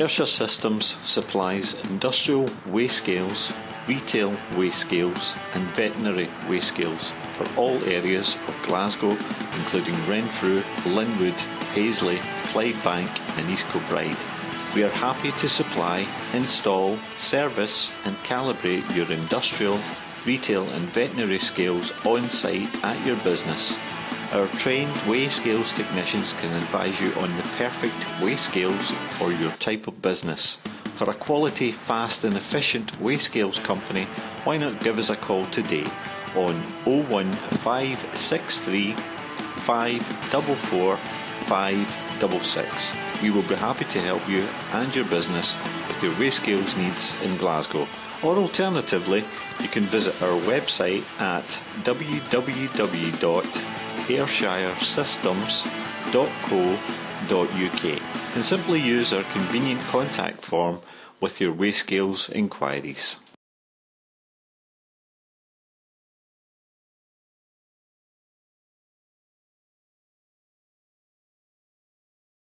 Ayrshire Systems supplies industrial weigh scales, retail weigh scales and veterinary weigh scales for all areas of Glasgow including Renfrew, Linwood, Paisley, Clydebank and East Kilbride. We are happy to supply, install, service and calibrate your industrial, retail and veterinary scales on site at your business. Our trained weigh scales technicians can advise you on the perfect weigh scales for your type of business. For a quality, fast and efficient weigh scales company, why not give us a call today on 01563 544 566. We will be happy to help you and your business with your weigh scales needs in Glasgow. Or alternatively, you can visit our website at www.ayrshiresystems.co.uk and simply use our convenient contact form with your weigh scales inquiries.